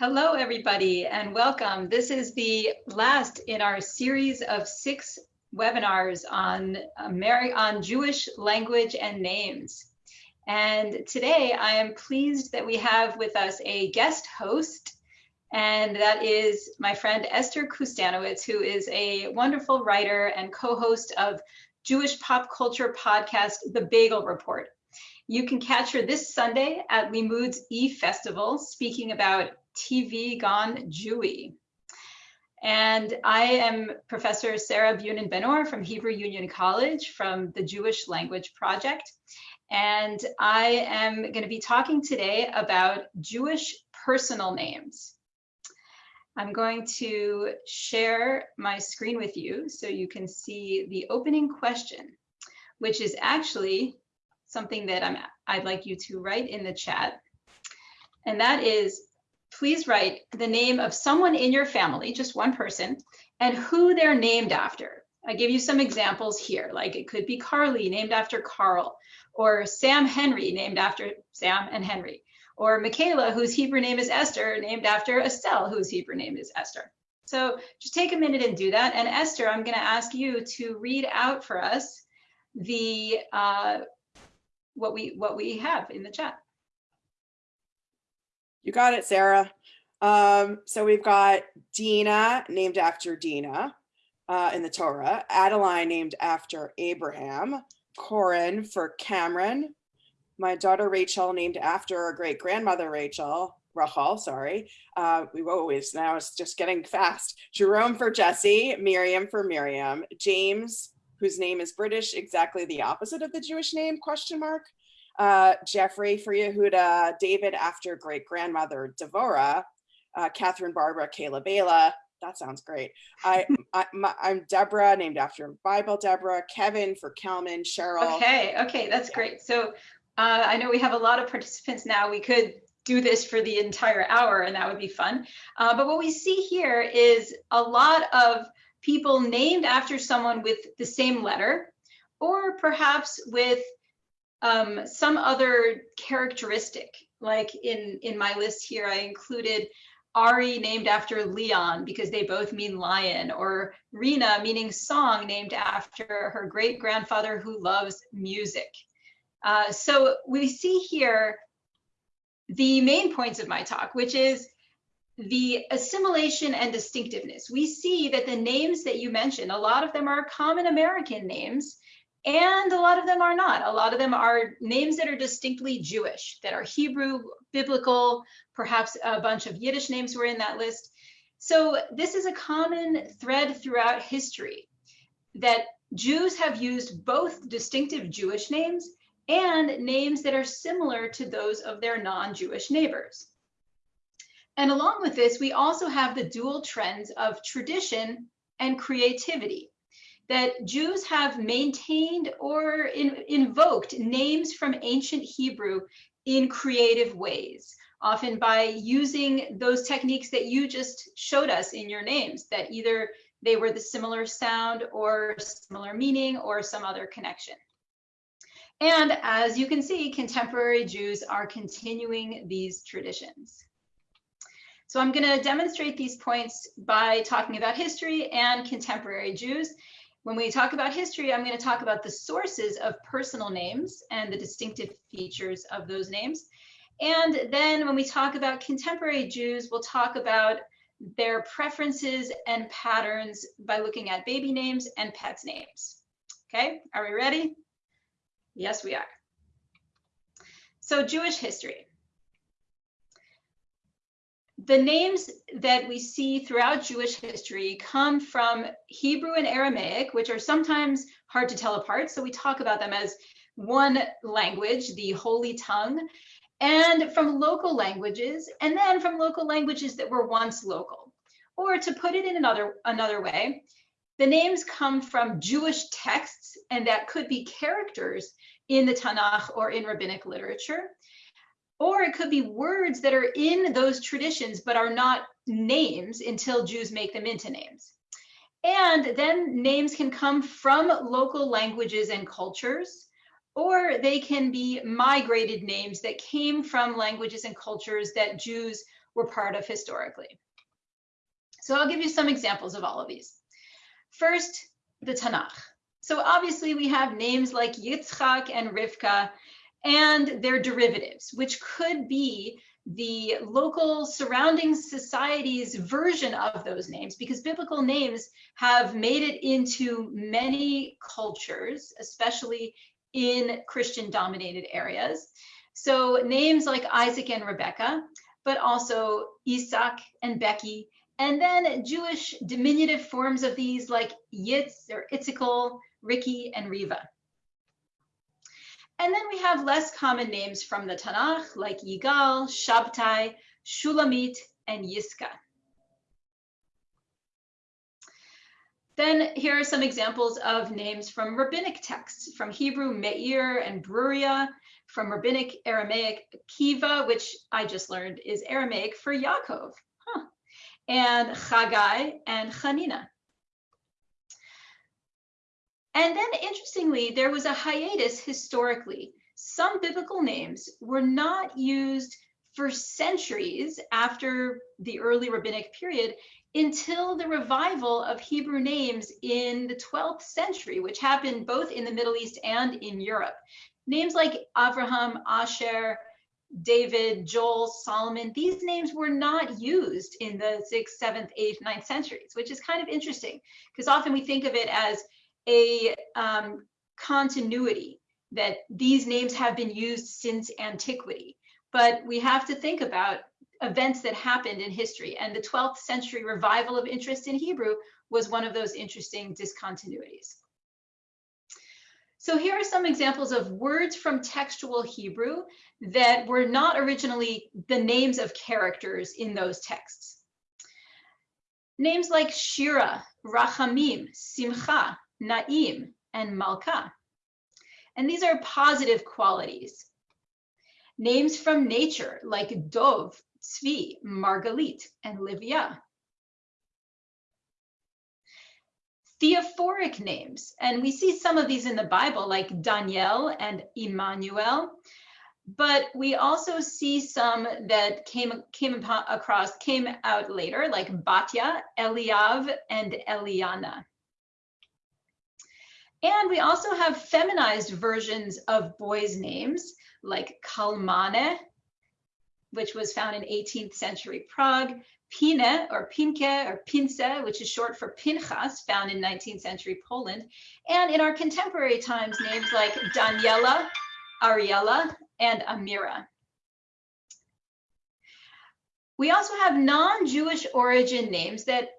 Hello, everybody, and welcome. This is the last in our series of six webinars on, Ameri on Jewish language and names. And today I am pleased that we have with us a guest host, and that is my friend Esther Kustanowitz, who is a wonderful writer and co-host of Jewish pop culture podcast, The Bagel Report. You can catch her this Sunday at Limmud's E Festival, speaking about TV Gone Jewy. And I am Professor Sarah Bunin Benor from Hebrew Union College from the Jewish Language Project. And I am going to be talking today about Jewish personal names. I'm going to share my screen with you so you can see the opening question, which is actually something that I'm, I'd like you to write in the chat. And that is, please write the name of someone in your family, just one person, and who they're named after. I give you some examples here, like it could be Carly, named after Carl, or Sam Henry, named after Sam and Henry, or Michaela, whose Hebrew name is Esther, named after Estelle, whose Hebrew name is Esther. So just take a minute and do that. And Esther, I'm going to ask you to read out for us the uh, what we what we have in the chat. You got it, Sarah. Um, so we've got Dina, named after Dina uh, in the Torah, Adeline, named after Abraham, Corin for Cameron, my daughter Rachel, named after a great grandmother Rachel, Rachel, sorry. Uh, we always, now it's just getting fast. Jerome for Jesse, Miriam for Miriam, James, whose name is British, exactly the opposite of the Jewish name, question mark uh, Jeffrey for Yehuda, David after great grandmother Devora, uh, Catherine Barbara, Kayla Bela. That sounds great. I, I am Deborah, named after Bible Deborah. Kevin for Kelman, Cheryl. Okay, okay, that's great. So uh, I know we have a lot of participants now. We could do this for the entire hour, and that would be fun. Uh, but what we see here is a lot of people named after someone with the same letter, or perhaps with um, some other characteristic, like in, in my list here, I included Ari named after Leon because they both mean lion, or Rena meaning song named after her great grandfather who loves music. Uh, so we see here the main points of my talk, which is the assimilation and distinctiveness. We see that the names that you mentioned, a lot of them are common American names, and a lot of them are not. A lot of them are names that are distinctly Jewish, that are Hebrew, biblical, perhaps a bunch of Yiddish names were in that list. So this is a common thread throughout history that Jews have used both distinctive Jewish names and names that are similar to those of their non-Jewish neighbors. And along with this, we also have the dual trends of tradition and creativity that Jews have maintained or in, invoked names from ancient Hebrew in creative ways, often by using those techniques that you just showed us in your names, that either they were the similar sound or similar meaning or some other connection. And as you can see, contemporary Jews are continuing these traditions. So I'm going to demonstrate these points by talking about history and contemporary Jews. When we talk about history, I'm going to talk about the sources of personal names and the distinctive features of those names. And then when we talk about contemporary Jews, we'll talk about their preferences and patterns by looking at baby names and pets names. Okay, are we ready? Yes, we are. So Jewish history the names that we see throughout Jewish history come from Hebrew and Aramaic, which are sometimes hard to tell apart. So we talk about them as one language, the Holy Tongue, and from local languages, and then from local languages that were once local. Or to put it in another, another way, the names come from Jewish texts, and that could be characters in the Tanakh or in rabbinic literature. Or it could be words that are in those traditions, but are not names until Jews make them into names. And then names can come from local languages and cultures, or they can be migrated names that came from languages and cultures that Jews were part of historically. So I'll give you some examples of all of these. First, the Tanakh. So obviously we have names like Yitzchak and Rivka and their derivatives, which could be the local surrounding society's version of those names because biblical names have made it into many cultures, especially in Christian dominated areas. So names like Isaac and Rebecca, but also Isaac and Becky, and then Jewish diminutive forms of these like Yitz or Itzikel, Ricky, and Riva. And then we have less common names from the Tanakh like Yigal, Shabtai, Shulamit, and Yiska. Then here are some examples of names from rabbinic texts, from Hebrew Meir and Bruria, from rabbinic Aramaic Kiva, which I just learned is Aramaic for Yaakov, huh. and Chagai and Chanina. And then interestingly, there was a hiatus historically. Some biblical names were not used for centuries after the early rabbinic period until the revival of Hebrew names in the 12th century, which happened both in the Middle East and in Europe. Names like Abraham, Asher, David, Joel, Solomon, these names were not used in the 6th, 7th, 8th, 9th centuries, which is kind of interesting because often we think of it as a um, continuity that these names have been used since antiquity. But we have to think about events that happened in history. And the 12th century revival of interest in Hebrew was one of those interesting discontinuities. So here are some examples of words from textual Hebrew that were not originally the names of characters in those texts. Names like Shira, Rachamim, Simcha, Na'im, and Malka. And these are positive qualities. Names from nature like Dov, Tzvi, Margalit, and Livia. Theophoric names, and we see some of these in the Bible like Daniel and Emmanuel, but we also see some that came came across came out later like Batya, Eliav, and Eliana. And we also have feminized versions of boys' names like Kalmane, which was found in 18th century Prague, Pine or Pinke or Pince, which is short for Pinchas, found in 19th century Poland, and in our contemporary times, names like Daniela, Ariella, and Amira. We also have non-Jewish origin names that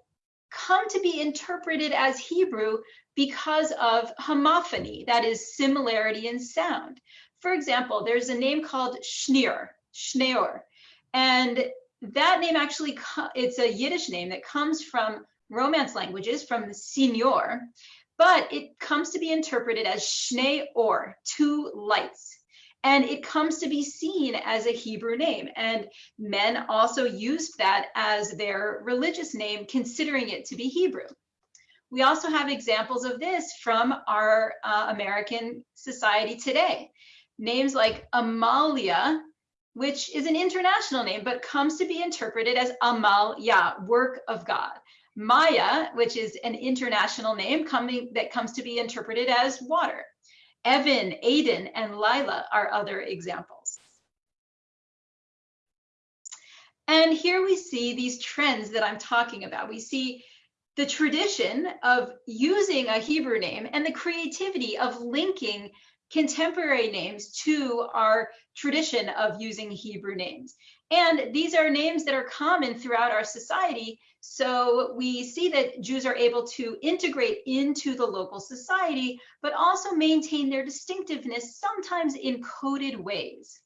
come to be interpreted as Hebrew because of homophony, that is similarity in sound. For example, there's a name called Schneer, Schneor, and that name actually, it's a Yiddish name that comes from Romance languages, from the senior, but it comes to be interpreted as Or, two lights. And it comes to be seen as a Hebrew name. And men also used that as their religious name, considering it to be Hebrew. We also have examples of this from our uh, American society today. Names like Amalia, which is an international name, but comes to be interpreted as Amal Yah, work of God. Maya, which is an international name coming that comes to be interpreted as water. Evan, Aiden, and Lila are other examples. And here we see these trends that I'm talking about. We see the tradition of using a Hebrew name and the creativity of linking contemporary names to our tradition of using Hebrew names. And these are names that are common throughout our society. So we see that Jews are able to integrate into the local society, but also maintain their distinctiveness, sometimes in coded ways.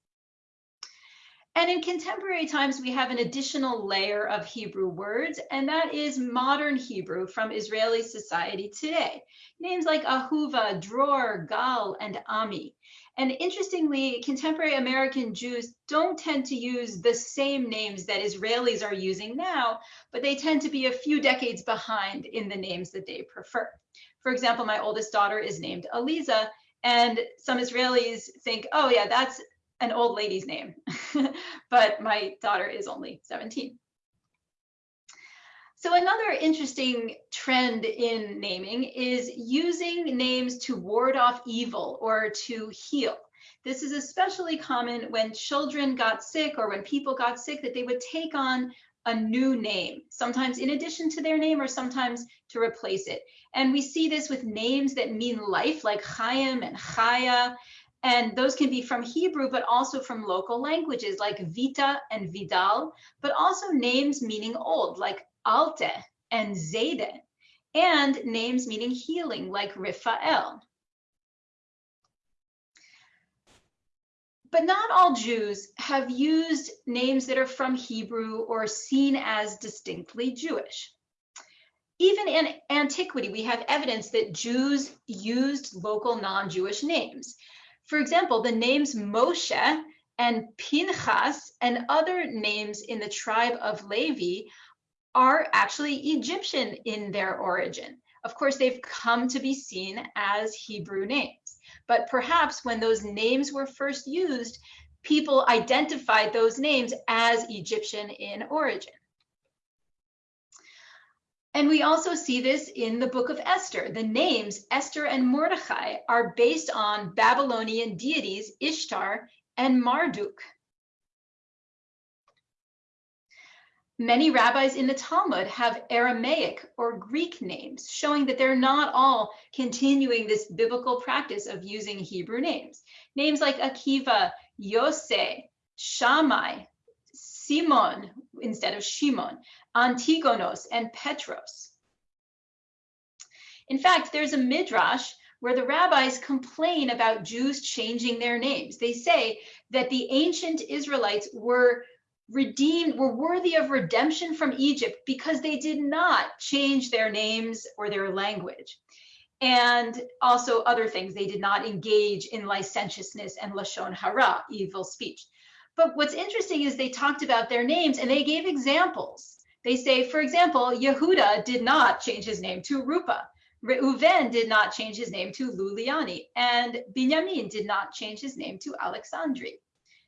And in contemporary times, we have an additional layer of Hebrew words, and that is modern Hebrew from Israeli society today. Names like Ahuva, Dror, Gal, and Ami. And interestingly, contemporary American Jews don't tend to use the same names that Israelis are using now, but they tend to be a few decades behind in the names that they prefer. For example, my oldest daughter is named Aliza, and some Israelis think, oh yeah, that's an old lady's name, but my daughter is only 17. So another interesting trend in naming is using names to ward off evil or to heal. This is especially common when children got sick or when people got sick that they would take on a new name, sometimes in addition to their name or sometimes to replace it. And we see this with names that mean life like Chaim and Chaya. And those can be from Hebrew, but also from local languages like Vita and Vidal, but also names meaning old like Alte and Zayde, and names meaning healing like Raphael. But not all Jews have used names that are from Hebrew or seen as distinctly Jewish. Even in antiquity, we have evidence that Jews used local non-Jewish names. For example, the names Moshe and Pinchas and other names in the tribe of Levi are actually Egyptian in their origin. Of course, they've come to be seen as Hebrew names, but perhaps when those names were first used, people identified those names as Egyptian in origin. And we also see this in the book of Esther. The names Esther and Mordechai are based on Babylonian deities Ishtar and Marduk. Many rabbis in the Talmud have Aramaic or Greek names, showing that they're not all continuing this biblical practice of using Hebrew names. Names like Akiva, Yose, Shammai, Simon instead of Shimon, Antigonos, and Petros. In fact, there's a midrash where the rabbis complain about Jews changing their names. They say that the ancient Israelites were redeemed, were worthy of redemption from Egypt because they did not change their names or their language. And also other things, they did not engage in licentiousness and lashon hara, evil speech. But what's interesting is they talked about their names and they gave examples. They say, for example, Yehuda did not change his name to Rupa. Reuven did not change his name to Luliani, and Binyamin did not change his name to Alexandri.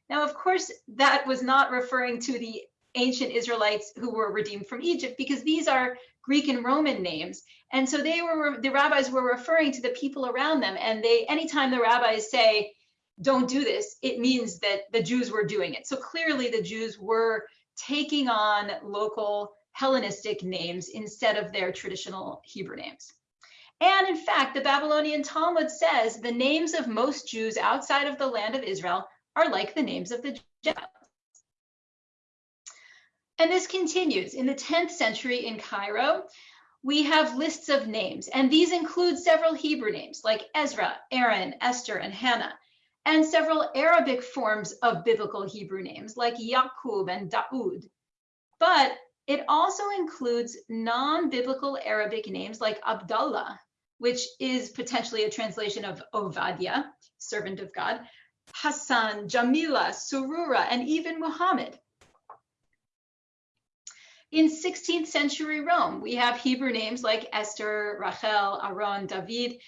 Now, of course, that was not referring to the ancient Israelites who were redeemed from Egypt, because these are Greek and Roman names. And so they were, the rabbis were referring to the people around them. And they, anytime the rabbis say, don't do this, it means that the Jews were doing it. So clearly the Jews were taking on local Hellenistic names instead of their traditional Hebrew names. And in fact, the Babylonian Talmud says the names of most Jews outside of the land of Israel are like the names of the Gentiles. And this continues. In the 10th century in Cairo, we have lists of names, and these include several Hebrew names like Ezra, Aaron, Esther, and Hannah, and several Arabic forms of biblical Hebrew names like Yaqub and Daud. But it also includes non-biblical Arabic names like Abdullah, which is potentially a translation of Ovadia, servant of God, Hassan, Jamila, Surura, and even Muhammad. In 16th century Rome, we have Hebrew names like Esther, Rachel, Aaron, David,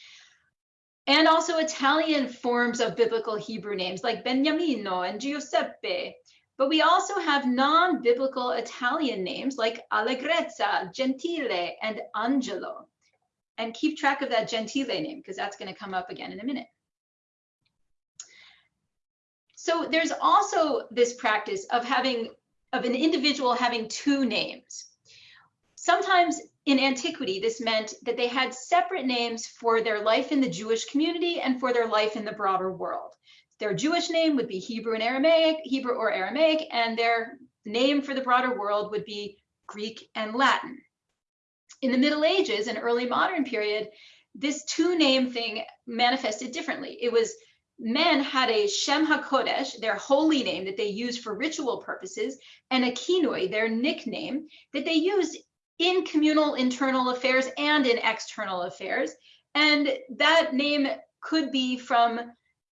and also Italian forms of biblical Hebrew names like Beniamino and Giuseppe. But we also have non-biblical Italian names like Allegrezza, Gentile, and Angelo. And keep track of that Gentile name because that's going to come up again in a minute. So there's also this practice of having of an individual having two names. Sometimes in antiquity, this meant that they had separate names for their life in the Jewish community and for their life in the broader world. Their Jewish name would be Hebrew and Aramaic, Hebrew or Aramaic, and their name for the broader world would be Greek and Latin. In the Middle Ages and early modern period, this two name thing manifested differently. It was men had a Shem HaKodesh, their holy name that they used for ritual purposes, and a kinnui, their nickname, that they used in communal internal affairs and in external affairs. And that name could be from,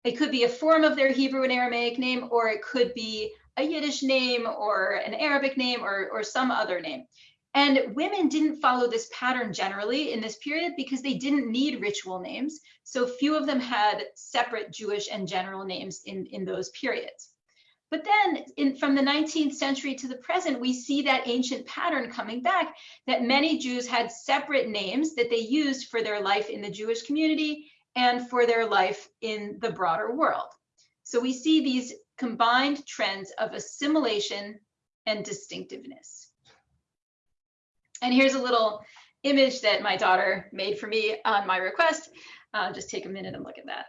it could be a form of their Hebrew and Aramaic name, or it could be a Yiddish name or an Arabic name or, or some other name. And women didn't follow this pattern generally in this period because they didn't need ritual names. So few of them had separate Jewish and general names in, in those periods. But then in, from the 19th century to the present, we see that ancient pattern coming back that many Jews had separate names that they used for their life in the Jewish community and for their life in the broader world. So we see these combined trends of assimilation and distinctiveness. And here's a little image that my daughter made for me on my request. Uh, just take a minute and look at that.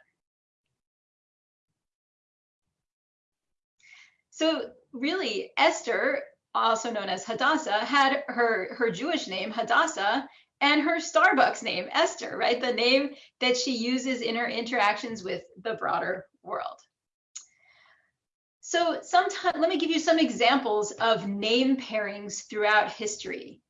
So really, Esther, also known as Hadassah, had her, her Jewish name, Hadassah, and her Starbucks name, Esther, right? The name that she uses in her interactions with the broader world. So sometimes, let me give you some examples of name pairings throughout history.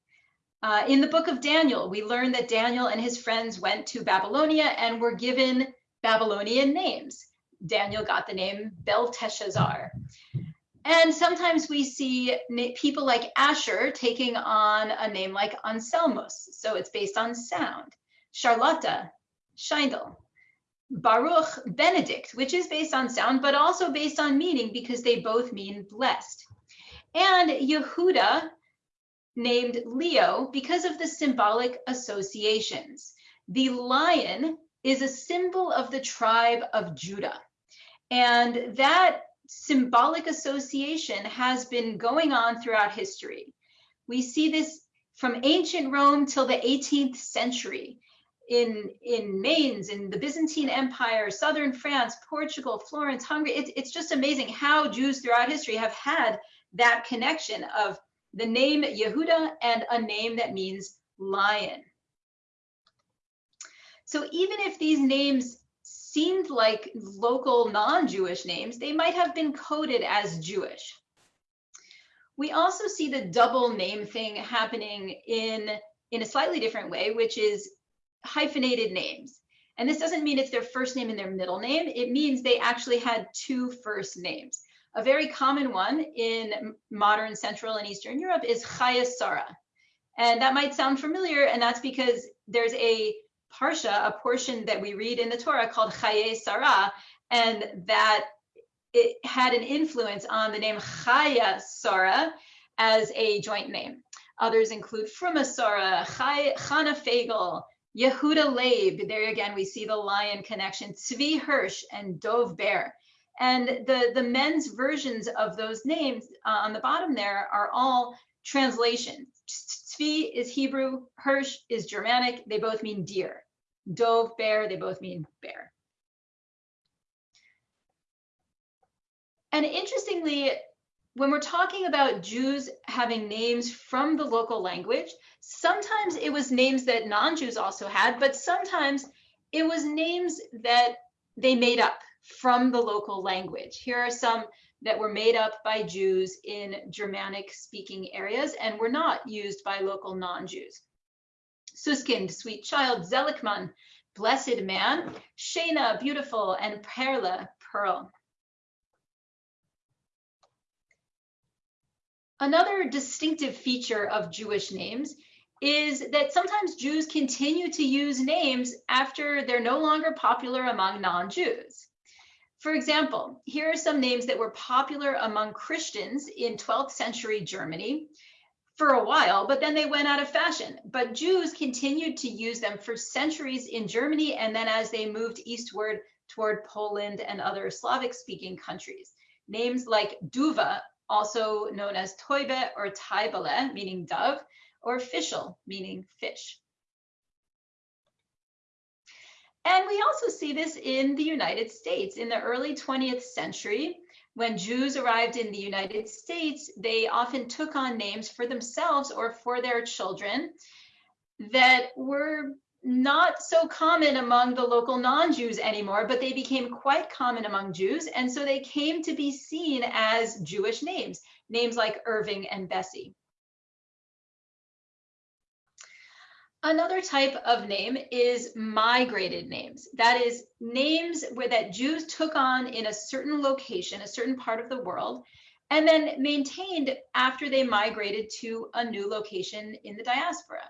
Uh, in the book of Daniel, we learn that Daniel and his friends went to Babylonia and were given Babylonian names. Daniel got the name Belteshazzar. And sometimes we see people like Asher taking on a name like Anselmus. So it's based on sound. Charlotta, Scheindel. Baruch, Benedict, which is based on sound, but also based on meaning because they both mean blessed. And Yehuda, named Leo, because of the symbolic associations. The lion is a symbol of the tribe of Judah. And that symbolic association has been going on throughout history. We see this from ancient Rome till the 18th century in in Mainz, in the Byzantine Empire, southern France, Portugal, Florence, Hungary. It, it's just amazing how Jews throughout history have had that connection of the name Yehuda and a name that means lion. So even if these names seemed like local non-Jewish names, they might have been coded as Jewish. We also see the double name thing happening in, in a slightly different way, which is hyphenated names. And this doesn't mean it's their first name and their middle name. It means they actually had two first names. A very common one in modern Central and Eastern Europe is Chaya Sarah. And that might sound familiar, and that's because there's a parsha, a portion that we read in the Torah called Chaye Sarah, and that it had an influence on the name Chaya Sarah as a joint name. Others include Fruma Sarah, Chana Fagel, Yehuda Leib. There again, we see the lion connection, Tzvi Hirsch, and Dov Bear. And the, the men's versions of those names uh, on the bottom there are all translations. Tzvi is Hebrew, Hirsch is Germanic. They both mean deer. Dove, bear, they both mean bear. And interestingly, when we're talking about Jews having names from the local language, sometimes it was names that non-Jews also had, but sometimes it was names that they made up from the local language. Here are some that were made up by Jews in Germanic speaking areas and were not used by local non-Jews. Suskind, sweet child, Zelikman, blessed man, Shena, beautiful, and Perla, pearl. Another distinctive feature of Jewish names is that sometimes Jews continue to use names after they're no longer popular among non-Jews. For example, here are some names that were popular among Christians in 12th century Germany for a while, but then they went out of fashion. But Jews continued to use them for centuries in Germany, and then as they moved eastward toward Poland and other Slavic speaking countries. Names like Duva, also known as Toibe or Taibale, meaning dove, or Fischel, meaning fish. And we also see this in the United States. In the early 20th century, when Jews arrived in the United States, they often took on names for themselves or for their children that were not so common among the local non-Jews anymore, but they became quite common among Jews. And so they came to be seen as Jewish names, names like Irving and Bessie. Another type of name is migrated names. That is names where that Jews took on in a certain location, a certain part of the world, and then maintained after they migrated to a new location in the diaspora.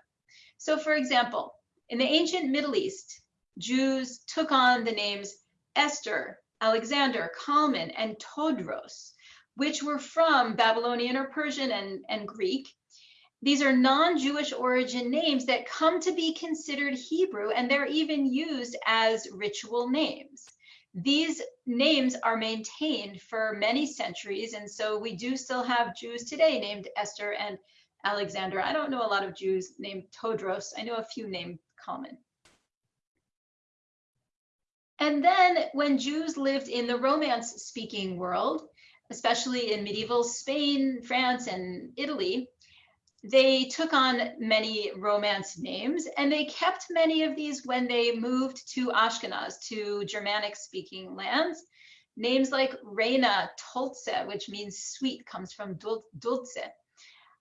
So for example, in the ancient Middle East, Jews took on the names Esther, Alexander, Kalman, and Todros, which were from Babylonian or Persian and, and Greek. These are non-Jewish origin names that come to be considered Hebrew, and they're even used as ritual names. These names are maintained for many centuries, and so we do still have Jews today named Esther and Alexander. I don't know a lot of Jews named Todros. I know a few named Kalman. And then when Jews lived in the Romance speaking world, especially in medieval Spain, France, and Italy, they took on many Romance names and they kept many of these when they moved to Ashkenaz, to Germanic speaking lands. Names like Reina Tolze, which means sweet, comes from dulce.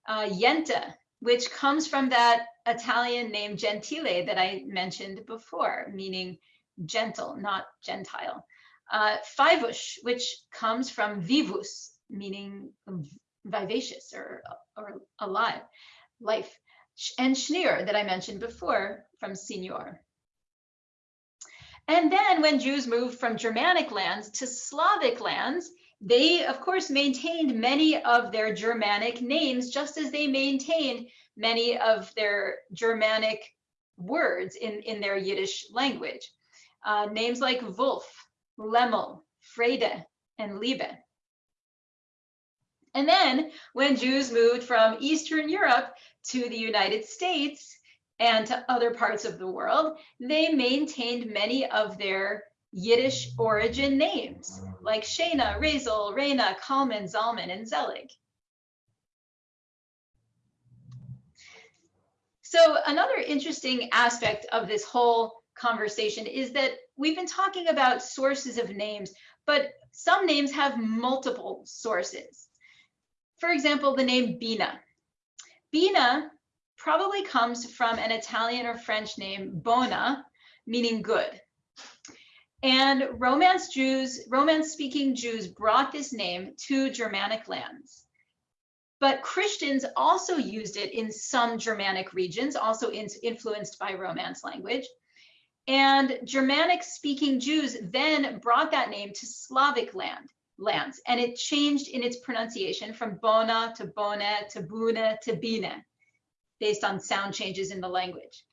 Uh, Yenta, which comes from that Italian name Gentile that I mentioned before, meaning gentle, not Gentile. Uh, Fivush, which comes from vivus, meaning vivacious or, or alive, life. And Schneer that I mentioned before from senior. And then when Jews moved from Germanic lands to Slavic lands, they of course maintained many of their Germanic names, just as they maintained many of their Germanic words in, in their Yiddish language. Uh, names like Wolf, Lemel, Frede, and Liebe. And then when Jews moved from Eastern Europe to the United States and to other parts of the world, they maintained many of their Yiddish origin names like Shana, Razel, Reina, Kalman, Zalman, and Zelig. So another interesting aspect of this whole conversation is that we've been talking about sources of names, but some names have multiple sources. For example, the name Bina. Bina probably comes from an Italian or French name, Bona, meaning good. And Romance Jews, Romance speaking Jews brought this name to Germanic lands. But Christians also used it in some Germanic regions, also in, influenced by Romance language. And Germanic speaking Jews then brought that name to Slavic land lands. And it changed in its pronunciation from bona to bone to bune to bine, based on sound changes in the language.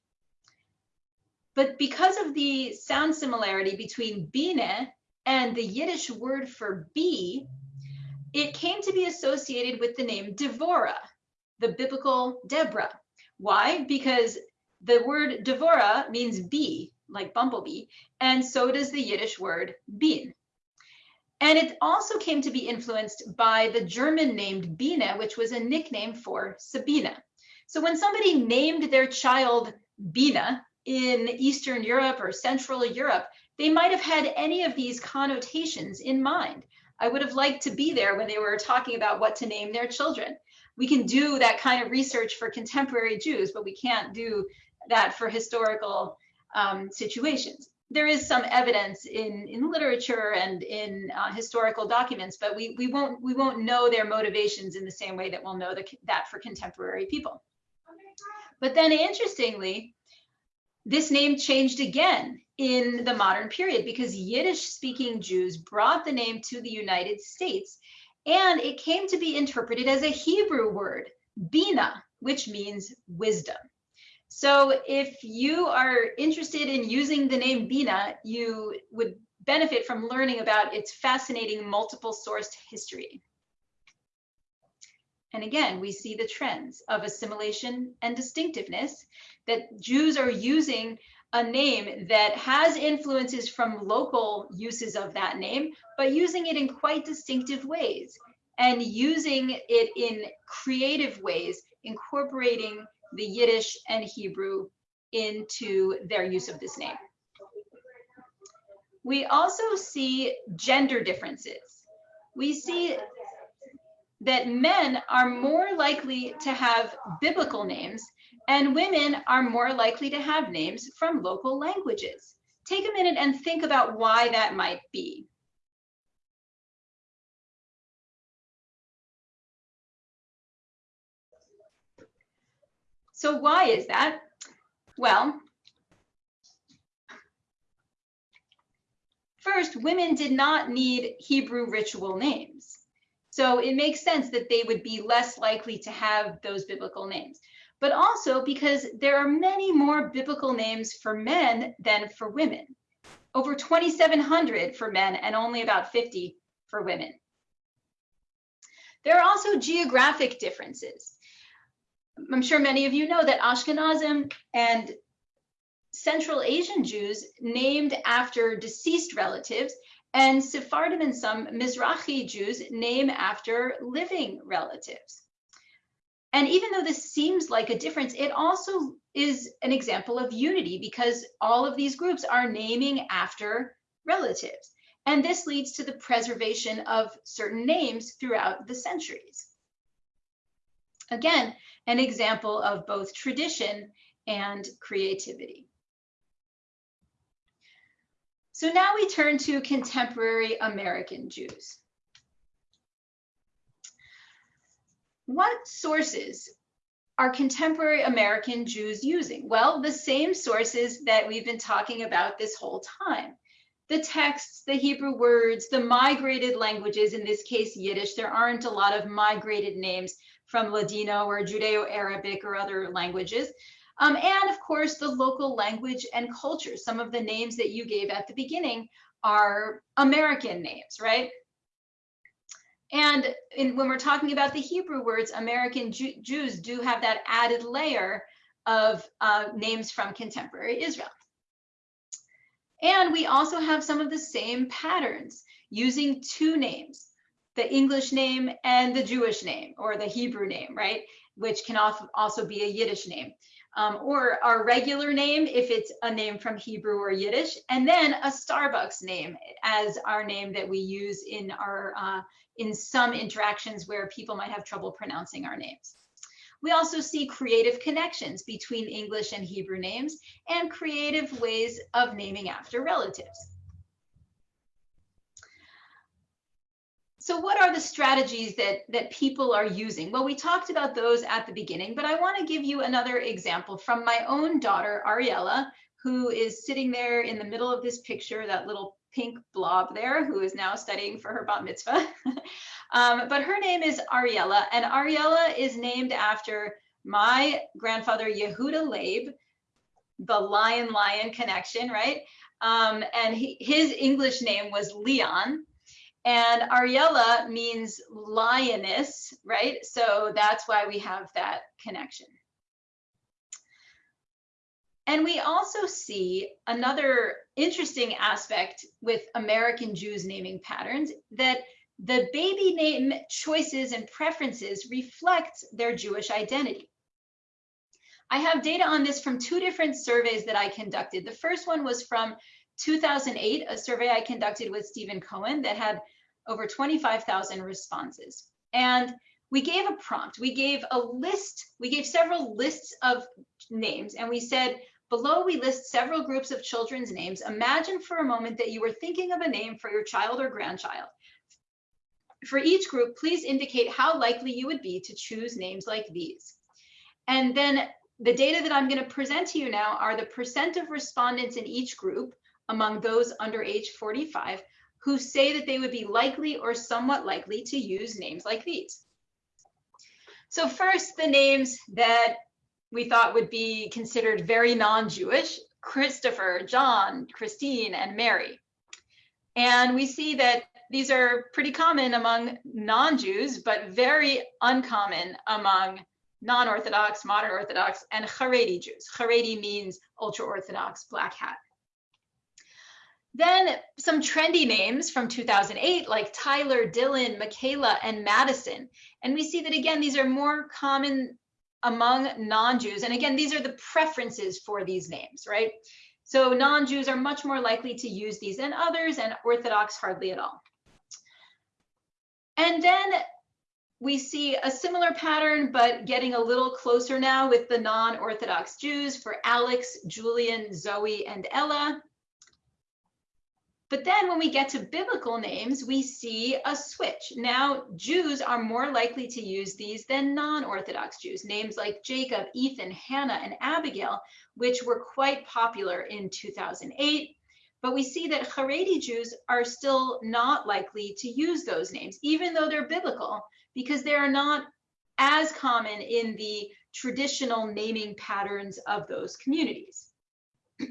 But because of the sound similarity between bine and the Yiddish word for bee, it came to be associated with the name Devorah, the biblical Deborah. Why? Because the word Devorah means bee, like bumblebee, and so does the Yiddish word bin. And it also came to be influenced by the German named Biene, which was a nickname for Sabina. So when somebody named their child Bina in Eastern Europe or Central Europe, they might have had any of these connotations in mind. I would have liked to be there when they were talking about what to name their children. We can do that kind of research for contemporary Jews, but we can't do that for historical um, situations there is some evidence in in literature and in uh, historical documents, but we we won't we won't know their motivations in the same way that we'll know the, that for contemporary people. But then, interestingly, this name changed again in the modern period because Yiddish-speaking Jews brought the name to the United States, and it came to be interpreted as a Hebrew word, bina, which means wisdom. So if you are interested in using the name Bina, you would benefit from learning about its fascinating multiple sourced history. And again, we see the trends of assimilation and distinctiveness that Jews are using a name that has influences from local uses of that name, but using it in quite distinctive ways and using it in creative ways, incorporating the Yiddish and Hebrew into their use of this name. We also see gender differences. We see that men are more likely to have biblical names and women are more likely to have names from local languages. Take a minute and think about why that might be. So why is that? Well, first, women did not need Hebrew ritual names. So it makes sense that they would be less likely to have those biblical names. But also because there are many more biblical names for men than for women. Over 2,700 for men and only about 50 for women. There are also geographic differences. I'm sure many of you know that Ashkenazim and Central Asian Jews named after deceased relatives and Sephardim and some Mizrahi Jews name after living relatives. And even though this seems like a difference, it also is an example of unity because all of these groups are naming after relatives. And this leads to the preservation of certain names throughout the centuries. Again, an example of both tradition and creativity. So now we turn to contemporary American Jews. What sources are contemporary American Jews using? Well, the same sources that we've been talking about this whole time. The texts, the Hebrew words, the migrated languages, in this case, Yiddish. There aren't a lot of migrated names from Ladino or Judeo-Arabic or other languages. Um, and of course, the local language and culture. Some of the names that you gave at the beginning are American names, right? And in, when we're talking about the Hebrew words, American Jew, Jews do have that added layer of uh, names from contemporary Israel. And we also have some of the same patterns using two names, the English name and the Jewish name or the Hebrew name, right? Which can also be a Yiddish name um, or our regular name if it's a name from Hebrew or Yiddish, and then a Starbucks name as our name that we use in our uh, in some interactions where people might have trouble pronouncing our names. We also see creative connections between English and Hebrew names and creative ways of naming after relatives. So what are the strategies that, that people are using? Well, we talked about those at the beginning, but I want to give you another example from my own daughter, Ariella, who is sitting there in the middle of this picture, that little pink blob there, who is now studying for her bat mitzvah. um, but her name is Ariella, and Ariella is named after my grandfather, Yehuda Leib, the lion lion connection, right? Um, and he, his English name was Leon. And Ariella means lioness, right? So that's why we have that connection. And we also see another interesting aspect with American Jews naming patterns that the baby name choices and preferences reflect their Jewish identity. I have data on this from two different surveys that I conducted. The first one was from 2008, a survey I conducted with Steven Cohen that had over 25,000 responses. And we gave a prompt, we gave a list, we gave several lists of names, and we said, below we list several groups of children's names. Imagine for a moment that you were thinking of a name for your child or grandchild. For each group, please indicate how likely you would be to choose names like these. And then the data that I'm going to present to you now are the percent of respondents in each group among those under age 45 who say that they would be likely or somewhat likely to use names like these. So first, the names that we thought would be considered very non-Jewish, Christopher, John, Christine, and Mary. And we see that these are pretty common among non-Jews, but very uncommon among non-Orthodox, modern Orthodox, and Haredi Jews. Haredi means ultra-Orthodox, black hat. Then some trendy names from 2008 like Tyler, Dylan, Michaela, and Madison. And we see that again, these are more common among non-Jews. And again, these are the preferences for these names, right? So non-Jews are much more likely to use these than others and Orthodox hardly at all. And then we see a similar pattern, but getting a little closer now with the non-Orthodox Jews for Alex, Julian, Zoe, and Ella. But then when we get to biblical names, we see a switch. Now, Jews are more likely to use these than non-Orthodox Jews. Names like Jacob, Ethan, Hannah, and Abigail, which were quite popular in 2008. But we see that Haredi Jews are still not likely to use those names, even though they're biblical, because they are not as common in the traditional naming patterns of those communities.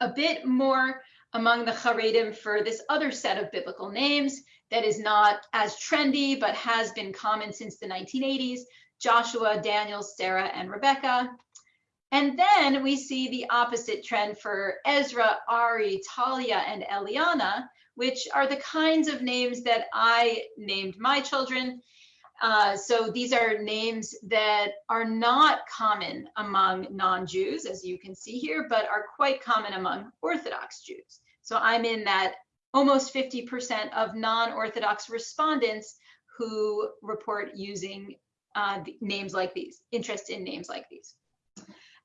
a bit more among the Haredim for this other set of biblical names that is not as trendy, but has been common since the 1980s, Joshua, Daniel, Sarah, and Rebecca. And then we see the opposite trend for Ezra, Ari, Talia, and Eliana, which are the kinds of names that I named my children. Uh, so these are names that are not common among non-Jews, as you can see here, but are quite common among Orthodox Jews. So I'm in that almost 50% of non-Orthodox respondents who report using uh, names like these, interest in names like these.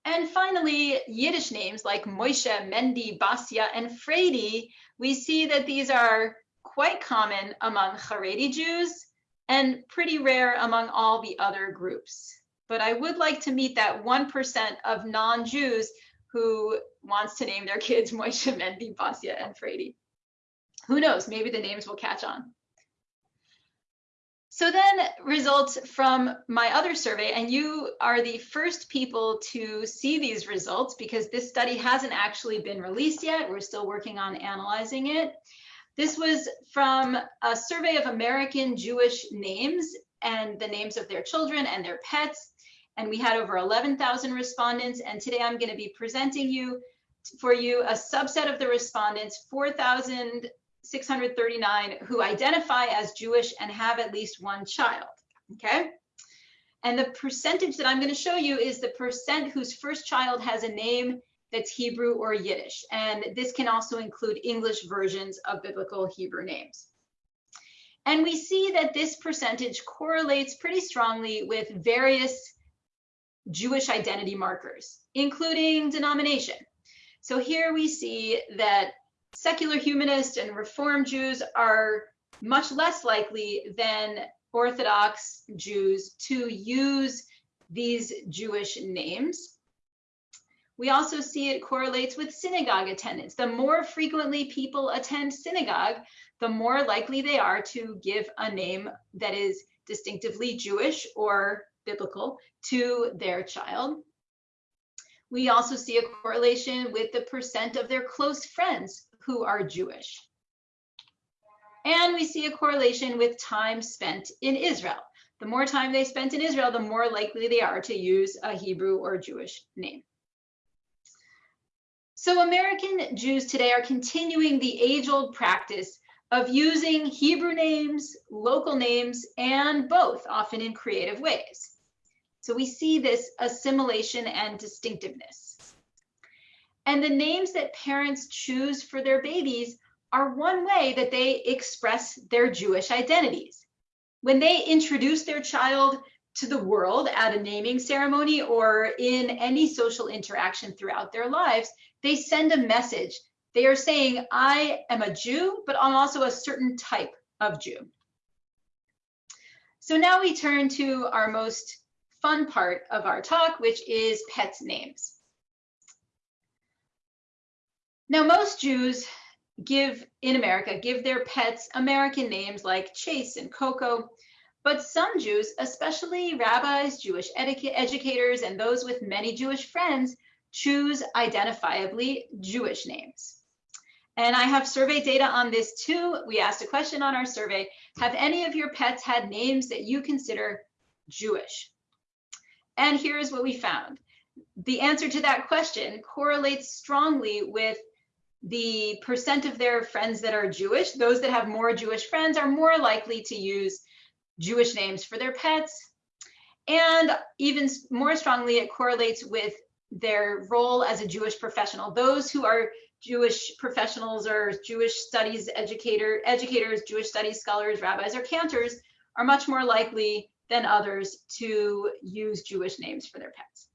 And finally, Yiddish names like Moshe, Mendy, Basia, and Fredi, we see that these are quite common among Haredi Jews and pretty rare among all the other groups. But I would like to meet that 1% of non-Jews who wants to name their kids Moshe, Mendy, Basia, and Fredi. Who knows, maybe the names will catch on. So then results from my other survey, and you are the first people to see these results because this study hasn't actually been released yet. We're still working on analyzing it. This was from a survey of American Jewish names and the names of their children and their pets. And we had over 11,000 respondents. And today I'm going to be presenting you for you a subset of the respondents, 4,639 who identify as Jewish and have at least one child. Okay. And the percentage that I'm going to show you is the percent whose first child has a name that's Hebrew or Yiddish. And this can also include English versions of biblical Hebrew names. And we see that this percentage correlates pretty strongly with various Jewish identity markers, including denomination. So here we see that secular humanist and reform Jews are much less likely than Orthodox Jews to use these Jewish names. We also see it correlates with synagogue attendance. The more frequently people attend synagogue, the more likely they are to give a name that is distinctively Jewish or biblical to their child. We also see a correlation with the percent of their close friends who are Jewish. And we see a correlation with time spent in Israel. The more time they spent in Israel, the more likely they are to use a Hebrew or Jewish name. So American Jews today are continuing the age-old practice of using Hebrew names, local names, and both, often in creative ways. So we see this assimilation and distinctiveness. And the names that parents choose for their babies are one way that they express their Jewish identities. When they introduce their child to the world at a naming ceremony or in any social interaction throughout their lives, they send a message. They are saying, I am a Jew, but I'm also a certain type of Jew. So now we turn to our most fun part of our talk, which is pets names. Now, most Jews give in America, give their pets American names like Chase and Coco, but some Jews, especially rabbis, Jewish educators, and those with many Jewish friends, choose identifiably Jewish names. And I have survey data on this too. We asked a question on our survey, have any of your pets had names that you consider Jewish? And here's what we found. The answer to that question correlates strongly with the percent of their friends that are Jewish. Those that have more Jewish friends are more likely to use Jewish names for their pets. And even more strongly, it correlates with their role as a Jewish professional. Those who are Jewish professionals or Jewish studies educator, educators, Jewish studies scholars, rabbis, or cantors are much more likely than others to use Jewish names for their pets.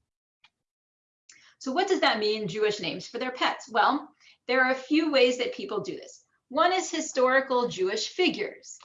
So what does that mean, Jewish names for their pets? Well, there are a few ways that people do this. One is historical Jewish figures.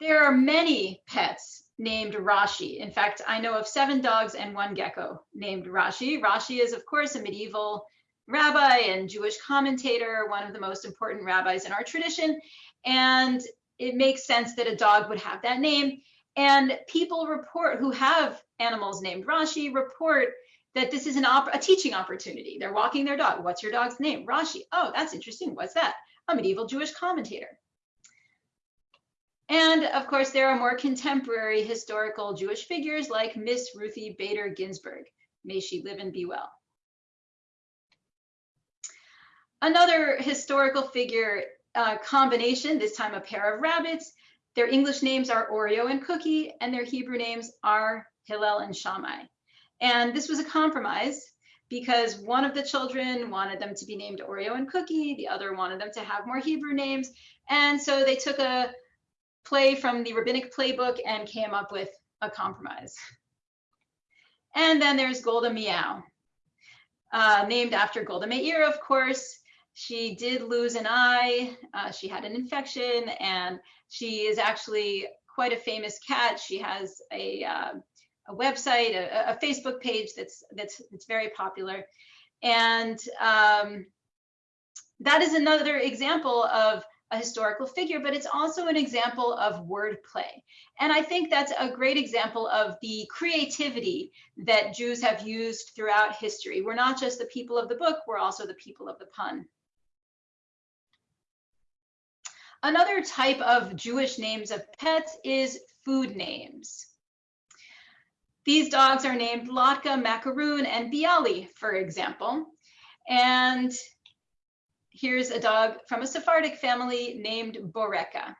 There are many pets named Rashi. In fact, I know of seven dogs and one gecko named Rashi. Rashi is, of course, a medieval rabbi and Jewish commentator, one of the most important rabbis in our tradition. And it makes sense that a dog would have that name. And people report who have animals named Rashi report that this is an op a teaching opportunity. They're walking their dog. What's your dog's name? Rashi. Oh, that's interesting. What's that? A medieval Jewish commentator. And of course, there are more contemporary historical Jewish figures like Miss Ruthie Bader Ginsburg. May she live and be well. Another historical figure uh, combination, this time a pair of rabbits. Their English names are Oreo and Cookie, and their Hebrew names are Hillel and Shammai. And this was a compromise because one of the children wanted them to be named Oreo and Cookie, the other wanted them to have more Hebrew names. And so they took a play from the rabbinic playbook and came up with a compromise. And then there's Golda Meow, uh, named after Golda Meir, of course. She did lose an eye. Uh, she had an infection, and she is actually quite a famous cat. She has a, uh, a website, a, a, Facebook page that's that's that's very popular, and um, that is another example of a historical figure, but it's also an example of wordplay. And I think that's a great example of the creativity that Jews have used throughout history. We're not just the people of the book, we're also the people of the pun. Another type of Jewish names of pets is food names. These dogs are named Latka, Macaroon, and Bialy, for example. And here's a dog from a Sephardic family named Boreka.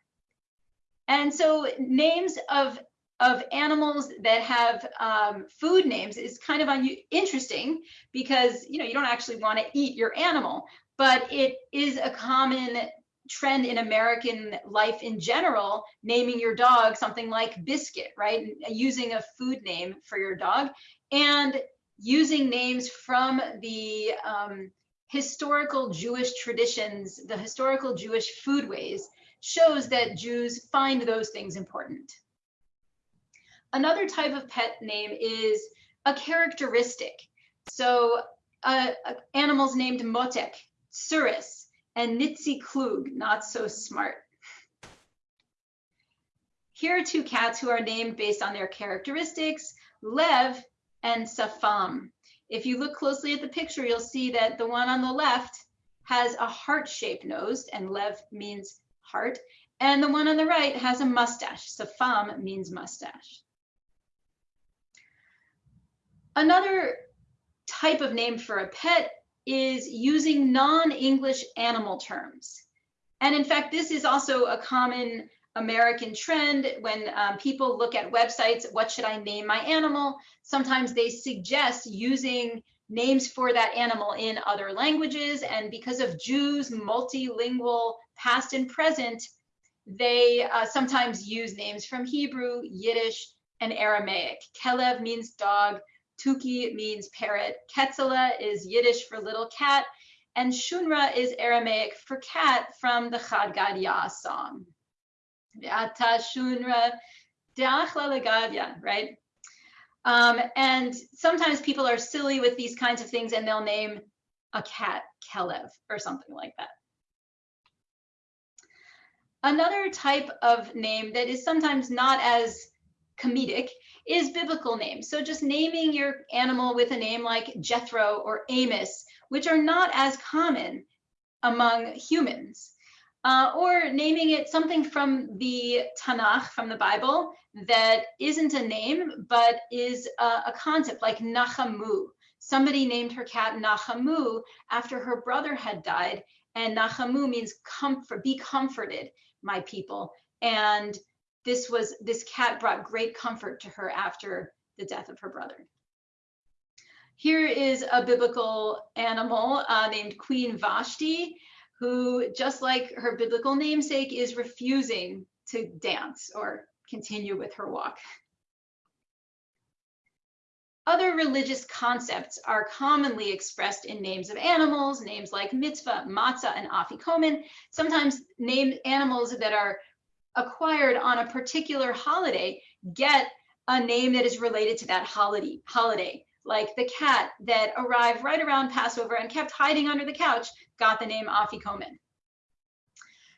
And so names of, of animals that have um, food names is kind of interesting because you know you don't actually want to eat your animal, but it is a common trend in American life in general, naming your dog something like biscuit, right? Using a food name for your dog and using names from the um, historical Jewish traditions, the historical Jewish foodways, shows that Jews find those things important. Another type of pet name is a characteristic. So uh, animals named Motek, Suris, and Nisht Klug, not so smart. Here are two cats who are named based on their characteristics, Lev and Safam. If you look closely at the picture, you'll see that the one on the left has a heart-shaped nose, and Lev means heart, and the one on the right has a mustache. Safam means mustache. Another type of name for a pet is using non-English animal terms. And in fact, this is also a common American trend when um, people look at websites, what should I name my animal? Sometimes they suggest using names for that animal in other languages. And because of Jews' multilingual past and present, they uh, sometimes use names from Hebrew, Yiddish, and Aramaic. Kelev means dog, Tuki means parrot, Ketzela is Yiddish for little cat, and Shunra is Aramaic for cat from the Chad song right? Um, and sometimes people are silly with these kinds of things and they'll name a cat Kelev or something like that. Another type of name that is sometimes not as comedic is biblical names. So just naming your animal with a name like Jethro or Amos, which are not as common among humans uh, or naming it something from the Tanakh, from the Bible, that isn't a name, but is a, a concept like Nachamu. Somebody named her cat Nachamu after her brother had died, and Nachamu means comfort, be comforted, my people. And this was this cat brought great comfort to her after the death of her brother. Here is a biblical animal uh, named Queen Vashti who, just like her biblical namesake, is refusing to dance or continue with her walk. Other religious concepts are commonly expressed in names of animals, names like mitzvah, matzah, and afikomen. Sometimes named animals that are acquired on a particular holiday get a name that is related to that holiday. holiday. Like the cat that arrived right around Passover and kept hiding under the couch got the name afikomen.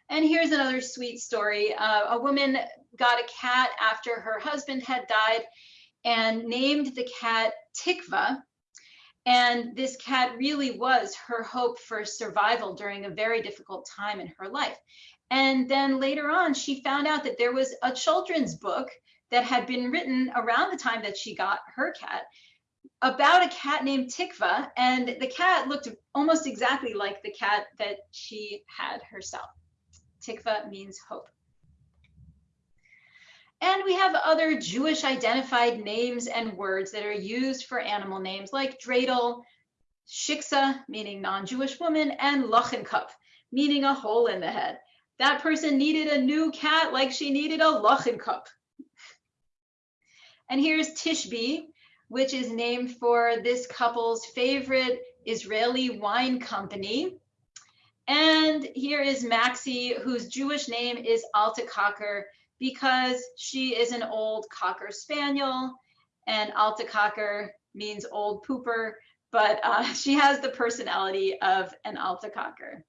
And here's another sweet story. Uh, a woman got a cat after her husband had died and named the cat Tikva. And this cat really was her hope for survival during a very difficult time in her life. And then later on, she found out that there was a children's book that had been written around the time that she got her cat about a cat named Tikva. And the cat looked almost exactly like the cat that she had herself. Tikva means hope. And we have other Jewish identified names and words that are used for animal names like dreidel, shiksa, meaning non-Jewish woman, and lochenkopf, meaning a hole in the head. That person needed a new cat like she needed a lochenkopf. And here's Tishbi, which is named for this couple's favorite Israeli wine company. And here is Maxie, whose Jewish name is Alta Cocker, because she is an old Cocker Spaniel and Alta Cocker means old pooper, but uh, she has the personality of an Alta Cocker.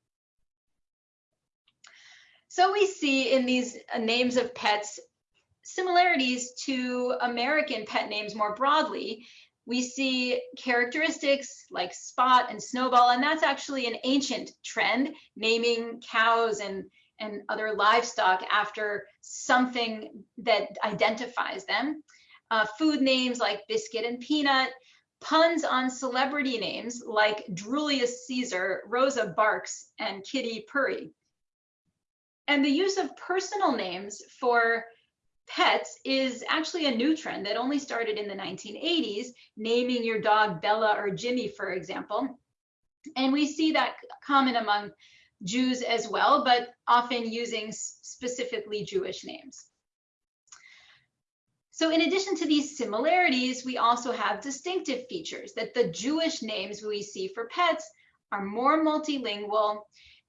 So we see in these names of pets similarities to American pet names more broadly. We see characteristics like Spot and Snowball, and that's actually an ancient trend, naming cows and and other livestock after something that identifies them. Uh, food names like biscuit and peanut, puns on celebrity names like Drulius Caesar, Rosa Barks, and Kitty Purry. And the use of personal names for pets is actually a new trend that only started in the 1980s, naming your dog Bella or Jimmy, for example. And we see that common among Jews as well, but often using specifically Jewish names. So in addition to these similarities, we also have distinctive features that the Jewish names we see for pets are more multilingual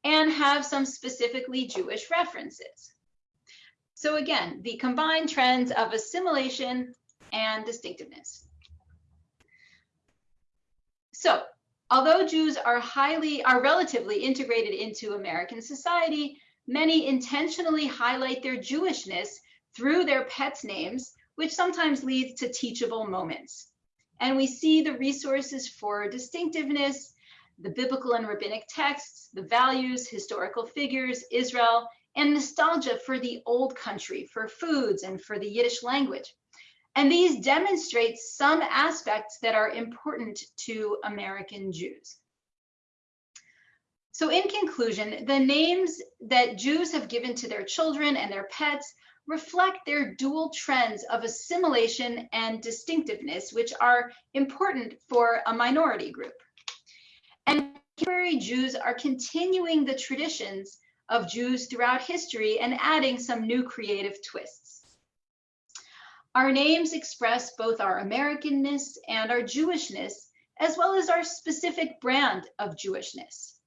and have some specifically Jewish references. So again, the combined trends of assimilation and distinctiveness. So Although Jews are highly, are relatively integrated into American society, many intentionally highlight their Jewishness through their pets' names, which sometimes leads to teachable moments. And we see the resources for distinctiveness, the biblical and rabbinic texts, the values, historical figures, Israel, and nostalgia for the old country, for foods, and for the Yiddish language. And these demonstrate some aspects that are important to American Jews. So in conclusion, the names that Jews have given to their children and their pets reflect their dual trends of assimilation and distinctiveness, which are important for a minority group. And contemporary Jews are continuing the traditions of Jews throughout history and adding some new creative twists. Our names express both our Americanness and our Jewishness, as well as our specific brand of Jewishness.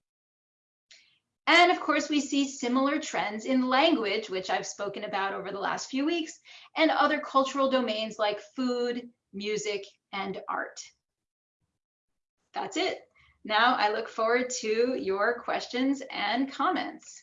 And of course, we see similar trends in language, which I've spoken about over the last few weeks, and other cultural domains like food, music, and art. That's it. Now I look forward to your questions and comments.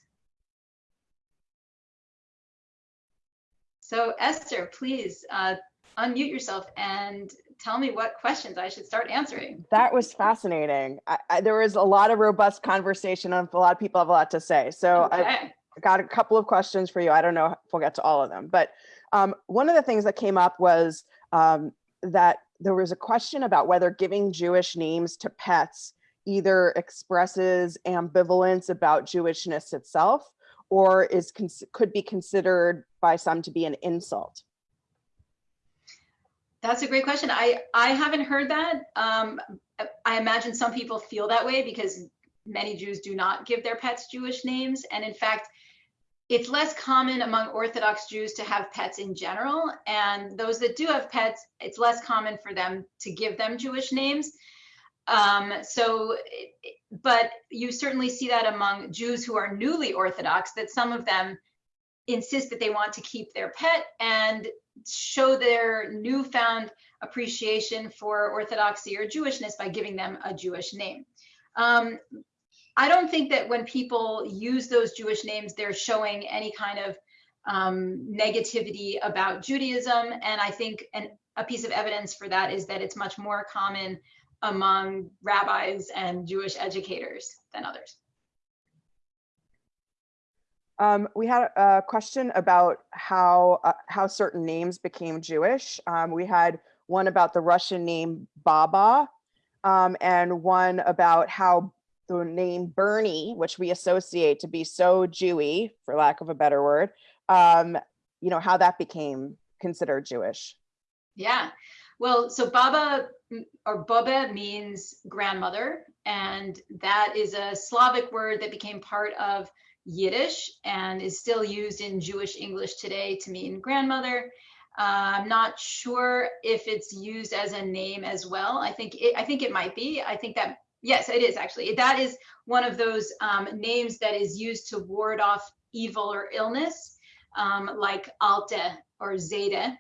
So Esther, please uh, unmute yourself and tell me what questions I should start answering. That was fascinating. I, I, there was a lot of robust conversation and a lot of people have a lot to say. So okay. I got a couple of questions for you. I don't know if we'll get to all of them, but um, one of the things that came up was um, that there was a question about whether giving Jewish names to pets either expresses ambivalence about Jewishness itself or is could be considered by some to be an insult? That's a great question. I, I haven't heard that. Um, I imagine some people feel that way because many Jews do not give their pets Jewish names. And in fact, it's less common among Orthodox Jews to have pets in general. And those that do have pets, it's less common for them to give them Jewish names. Um, so, but you certainly see that among Jews who are newly Orthodox, that some of them insist that they want to keep their pet and show their newfound appreciation for Orthodoxy or Jewishness by giving them a Jewish name. Um, I don't think that when people use those Jewish names, they're showing any kind of um, negativity about Judaism. And I think an, a piece of evidence for that is that it's much more common among rabbis and Jewish educators than others. Um, we had a question about how uh, how certain names became Jewish. Um, we had one about the Russian name Baba, um, and one about how the name Bernie, which we associate to be so Jewy, for lack of a better word, um, you know, how that became considered Jewish. Yeah. Well, so Baba or Boba means grandmother, and that is a Slavic word that became part of Yiddish and is still used in Jewish English today to mean grandmother. Uh, I'm not sure if it's used as a name as well. I think it, I think it might be. I think that yes, it is actually. That is one of those um, names that is used to ward off evil or illness, um, like Alte or Zeta.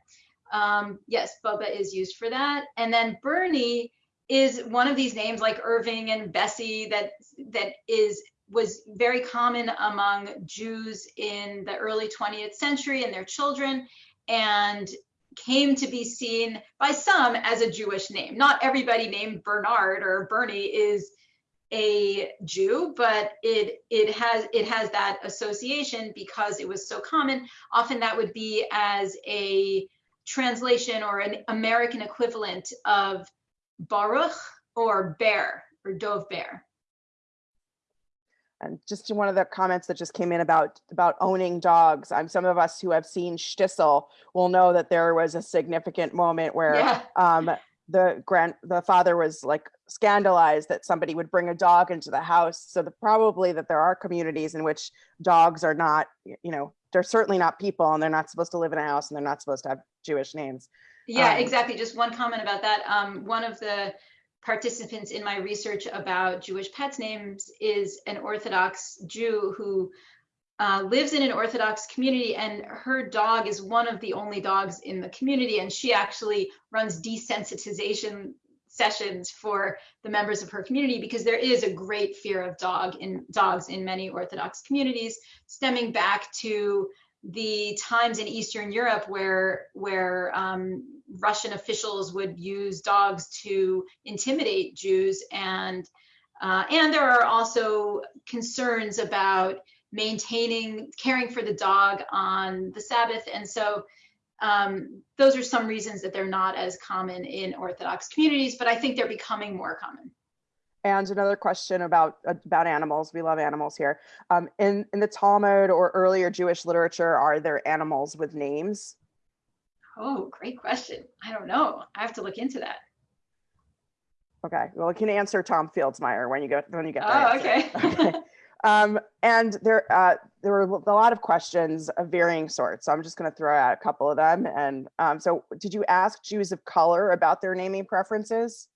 Um, yes, Bubba is used for that. And then Bernie is one of these names like Irving and Bessie that that is was very common among Jews in the early 20th century and their children and came to be seen by some as a Jewish name. Not everybody named Bernard or Bernie is a Jew, but it it has it has that association because it was so common. Often that would be as a translation or an American equivalent of Baruch or Bear or Dove Bear. And just to one of the comments that just came in about about owning dogs. I'm some of us who have seen Shtisel will know that there was a significant moment where Yeah. um, the grand the father was like scandalized that somebody would bring a dog into the house. So the, probably that there are communities in which dogs are not, you know, they're certainly not people and they're not supposed to live in a house and they're not supposed to have Jewish names. Yeah, Um, exactly. Just one comment about that. Um, one of the participants in my research about Jewish pets names is an Orthodox Jew who uh, lives in an Orthodox community, and her dog is one of the only dogs in the community, and she actually runs desensitization sessions for the members of her community because there is a great fear of dog in dogs in many Orthodox communities, stemming back to the times in Eastern Europe where where um, Russian officials would use dogs to intimidate Jews, and uh, and there are also concerns about maintaining caring for the dog on the Sabbath, and so um, those are some reasons that they're not as common in Orthodox communities, but I think they're becoming more common. And another question about about animals. We love animals here. Um, in in the Talmud or earlier Jewish literature, are there animals with names? Oh, great question. I don't know. I have to look into that. Okay, well, you can answer Tom Fields-Meyer when you get when you get. Oh, answer. okay. Okay. Um, and there, uh, there were a lot of questions of varying sorts. So I'm just going to throw out a couple of them. And um, so, did you ask Jews of color about their naming preferences?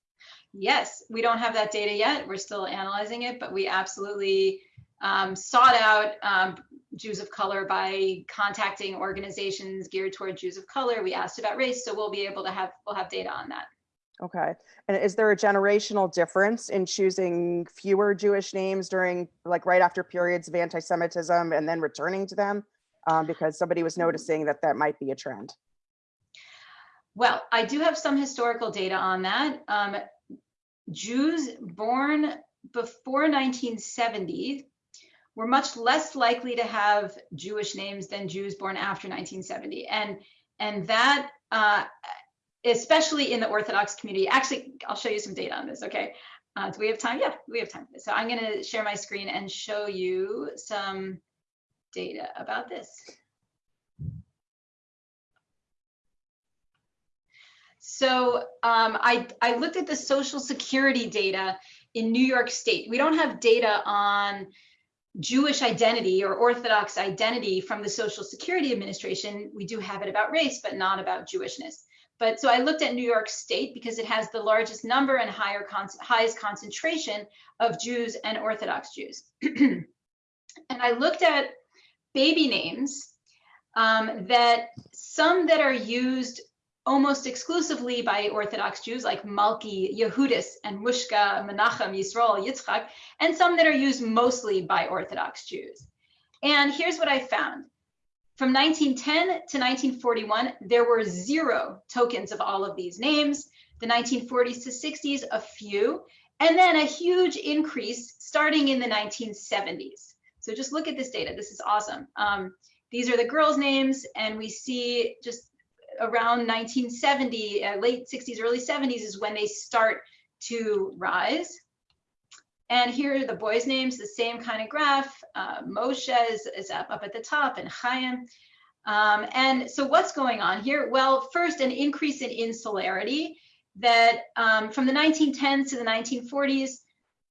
Yes, we don't have that data yet. We're still analyzing it, but we absolutely um, sought out um, Jews of color by contacting organizations geared toward Jews of color. We asked about race, so we'll be able to have we'll have data on that. Okay. And is there a generational difference in choosing fewer Jewish names during, like, right after periods of anti-Semitism and then returning to them? Um, because somebody was noticing that that might be a trend. Well, I do have some historical data on that. Um, Jews born before 1970 were much less likely to have Jewish names than Jews born after 1970, and and that uh, especially in the Orthodox community. Actually, I'll show you some data on this. Okay, uh, do we have time? Yeah, we have time. So I'm going to share my screen and show you some data about this. So um, I, I looked at the social security data in New York State. We don't have data on Jewish identity or Orthodox identity from the Social Security Administration. We do have it about race, but not about Jewishness. But so I looked at New York State because it has the largest number and higher con highest concentration of Jews and Orthodox Jews. and I looked at baby names um, that some that are used almost exclusively by Orthodox Jews like Malki, Yehudis, and Mushka, Menachem, Yisrael, Yitzchak, and some that are used mostly by Orthodox Jews. And here's what I found. From 1910 to 1941, there were zero tokens of all of these names. The 1940s to 60s, a few, and then a huge increase starting in the 1970s. So just look at this data. This is awesome. Um, these are the girls' names, and we see just around 1970, uh, late 60s, early 70s is when they start to rise. And here are the boys' names, the same kind of graph. Uh, Moshe is, is up, up at the top and Chaim. Um, and so what's going on here? Well, first, an increase in insularity that um, from the 1910s to the 1940s,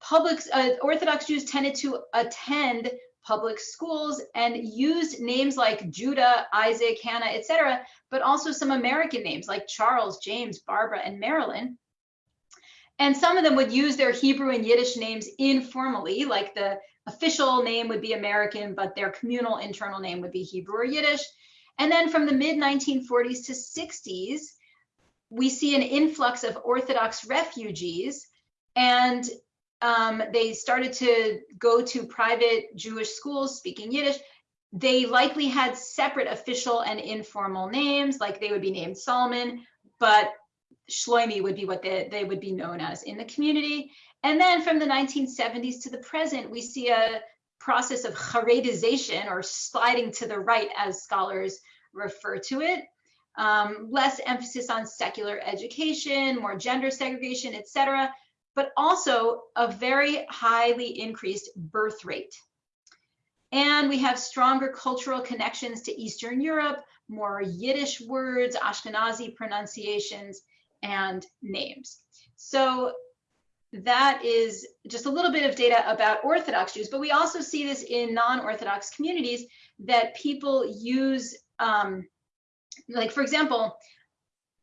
public uh, Orthodox Jews tended to attend public schools and used names like Judah, Isaac, Hannah, etc., but also some American names like Charles, James, Barbara, and Marilyn. And some of them would use their Hebrew and Yiddish names informally, like the official name would be American, but their communal internal name would be Hebrew or Yiddish. And then from the mid 1940s to 60s, we see an influx of Orthodox refugees and um, they started to go to private Jewish schools speaking Yiddish. They likely had separate official and informal names, like they would be named Solomon, but Shloimi would be what they, they would be known as in the community. And then from the 1970s to the present, we see a process of Haredization or sliding to the right as scholars refer to it. Um, less emphasis on secular education, more gender segregation, etc but also a very highly increased birth rate. And we have stronger cultural connections to Eastern Europe, more Yiddish words, Ashkenazi pronunciations, and names. So that is just a little bit of data about Orthodox Jews, but we also see this in non-Orthodox communities that people use, um, like for example,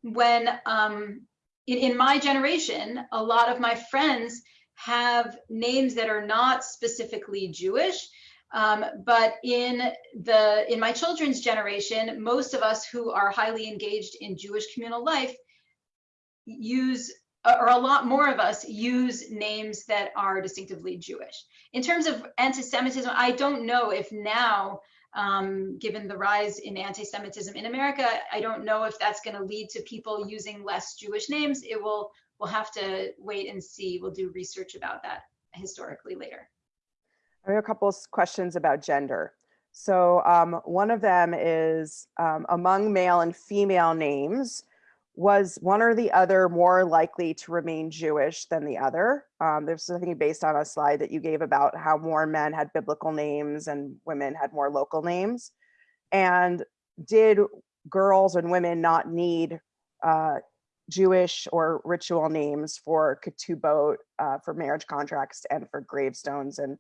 when um, in, in my generation, a lot of my friends have names that are not specifically Jewish. Um, but in the in my children's generation, most of us who are highly engaged in Jewish communal life use or a lot more of us use names that are distinctively Jewish. In terms of anti-Semitism, I don't know if now um, given the rise in anti-Semitism in America. I don't know if that's going to lead to people using less Jewish names. It will. We'll have to wait and see. We'll do research about that historically later. I have a couple of questions about gender. So um, one of them is um, among male and female names, was one or the other more likely to remain Jewish than the other? Um, there's something based on a slide that you gave about how more men had biblical names and women had more local names. And did girls and women not need uh, Jewish or ritual names for ketubot, uh, for marriage contracts and for gravestones and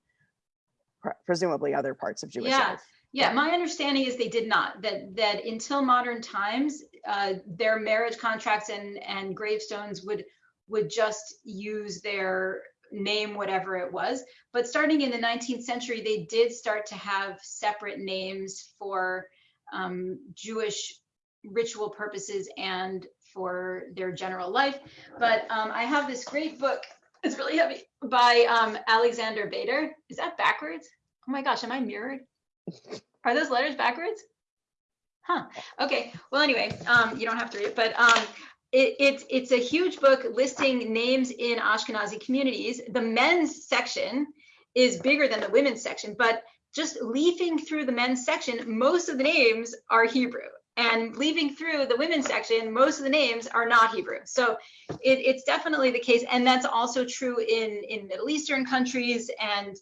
pre presumably other parts of Jewish yeah. life? Yeah, my understanding is they did not. That that until modern times, uh, their marriage contracts and and gravestones would would just use their name, whatever it was. But starting in the 19th century, they did start to have separate names for um, Jewish ritual purposes and for their general life. But um, I have this great book. It's really heavy by um, Alexander Beider. Is that backwards? Oh my gosh, am I mirrored? Are those letters backwards? Huh. Okay. Well, anyway, um, you don't have to read it, but um, it, it's it's a huge book listing names in Ashkenazi communities. The men's section is bigger than the women's section, but just leafing through the men's section, most of the names are Hebrew. And leaving through the women's section, most of the names are not Hebrew. So it, it's definitely the case. And that's also true in, in Middle Eastern countries. And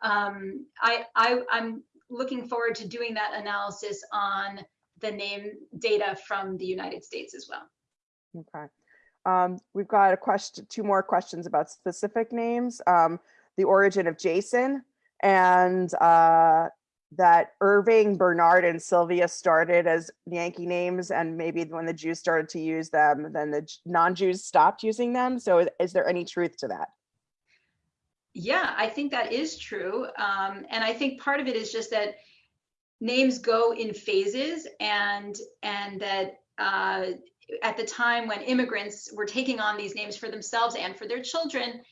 um, I, I, I'm looking forward to doing that analysis on the name data from the United States as well. Okay. Um, we've got a question, two more questions about specific names. Um, the origin of Jason and uh, that Irving, Bernard, and Sylvia started as Yankee names, and maybe when the Jews started to use them, then the non-Jews stopped using them. So is- is there any truth to that? Yeah, I think that is true. Um, and I think part of it is just that names go in phases and and that uh, at the time when immigrants were taking on these names for themselves and for their children,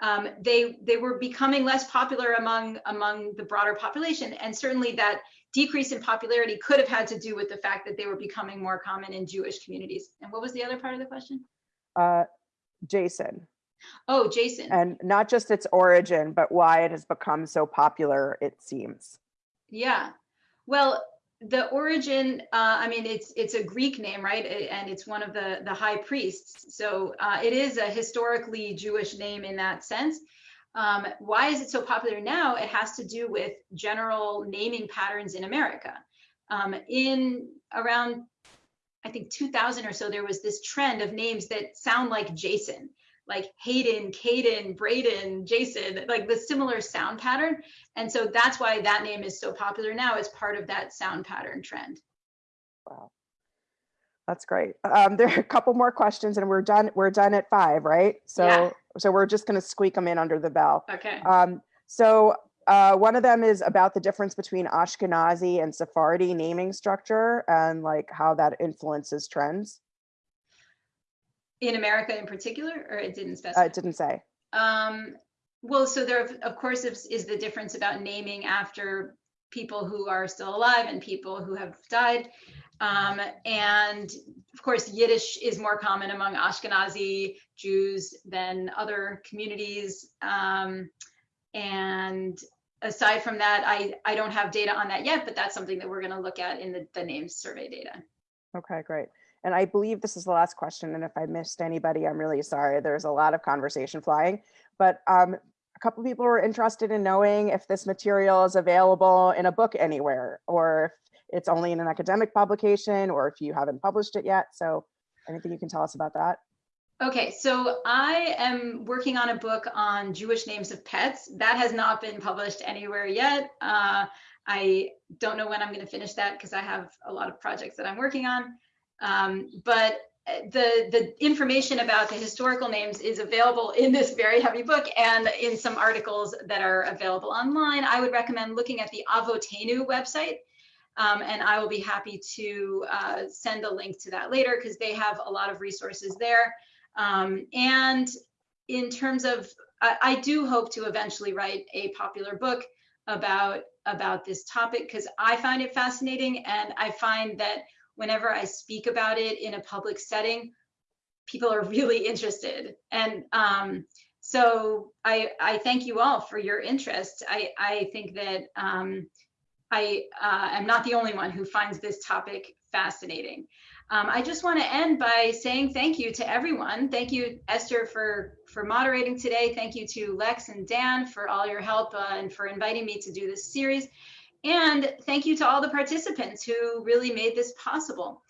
um, they they were becoming less popular among among the broader population. And certainly that decrease in popularity could have had to do with the fact that they were becoming more common in Jewish communities. And what was the other part of the question? Uh, Jason, Oh, Jason. and not just its origin, but why it has become so popular, it seems. Yeah. Well, the origin, uh, I mean, it's it's a Greek name, right? And it's one of the the high priests. So uh, it is a historically Jewish name in that sense. Um, why is it so popular now? It has to do with general naming patterns in America. Um, in around, I think 2000 or so, there was this trend of names that sound like Jason, like Hayden, Caden, Braden, Jason, like the similar sound pattern. And so that's why that name is so popular now It's part of that sound pattern trend. Wow. That's great. Um, there are a couple more questions and we're done. We're done at five, right? So, Yeah. so we're just going to squeak them in under the bell. Okay. Um, so uh, one of them is about the difference between Ashkenazi and Sephardi naming structure and like how that influences trends. In America in particular, or it didn't Uh, specify? it didn't say. Um, well, so there, of- of course, is, is the difference about naming after people who are still alive and people who have died. Um, and of course, Yiddish is more common among Ashkenazi Jews than other communities. Um, and aside from that, I, I don't have data on that yet, but that's something that we're going to look at in the, the names survey data. Okay, great. And I believe this is the last question. And if I missed anybody, I'm really sorry. There's a lot of conversation flying. But um, a couple people were interested in knowing if this material is available in a book anywhere, or if it's only in an academic publication, or if you haven't published it yet. So anything you can tell us about that? Okay, so I am working on a book on Jewish names of pets. That has not been published anywhere yet. Uh, I don't know when I'm going to finish that because I have a lot of projects that I'm working on. Um, but uh, the the information about the historical names is available in this very heavy book and in some articles that are available online. I would recommend looking at the Avotaynu website. Um, and I will be happy to uh, send a link to that later because they have a lot of resources there. Um, and in terms of, I, I do hope to eventually write a popular book about about this topic because I find it fascinating, and I find that whenever I speak about it in a public setting, people are really interested. And um, so I I thank you all for your interest. I I think that um, I uh, am not the only one who finds this topic fascinating. Um, I just want to end by saying thank you to everyone. Thank you, Esther, for for moderating today. Thank you to Lex and Dan for all your help uh, and for inviting me to do this series. And thank you to all the participants who really made this possible.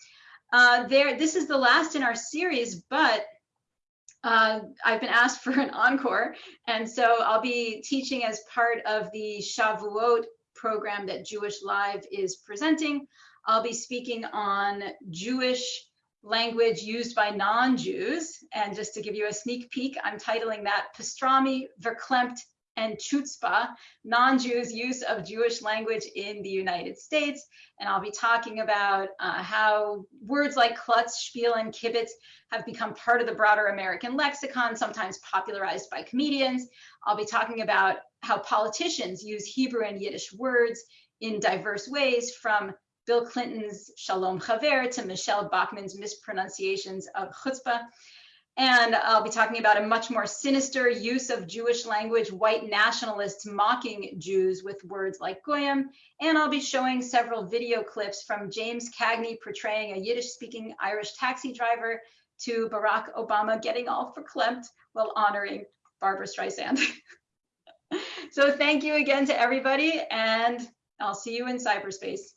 Uh, there, this is the last in our series, but uh, I've been asked for an encore, and so I'll be teaching as part of the Shavuot program that Jewish Live is presenting. I'll be speaking on Jewish language used by non-Jews. And just to give you a sneak peek, I'm titling that Pastrami, Verklempt, and Chutzpah, non-Jews' use of Jewish language in the United States. And I'll be talking about uh, how words like klutz, spiel, and kibbutz have become part of the broader American lexicon, sometimes popularized by comedians. I'll be talking about how politicians use Hebrew and Yiddish words in diverse ways, from Bill Clinton's Shalom Chaver to Michelle Bachmann's mispronunciations of chutzpah. And I'll be talking about a much more sinister use of Jewish language, white nationalists mocking Jews with words like goyim. And I'll be showing several video clips from James Cagney portraying a Yiddish speaking Irish taxi driver to Barack Obama getting all verklempt while honoring Barbra Streisand. so thank you again to everybody, and I'll see you in cyberspace.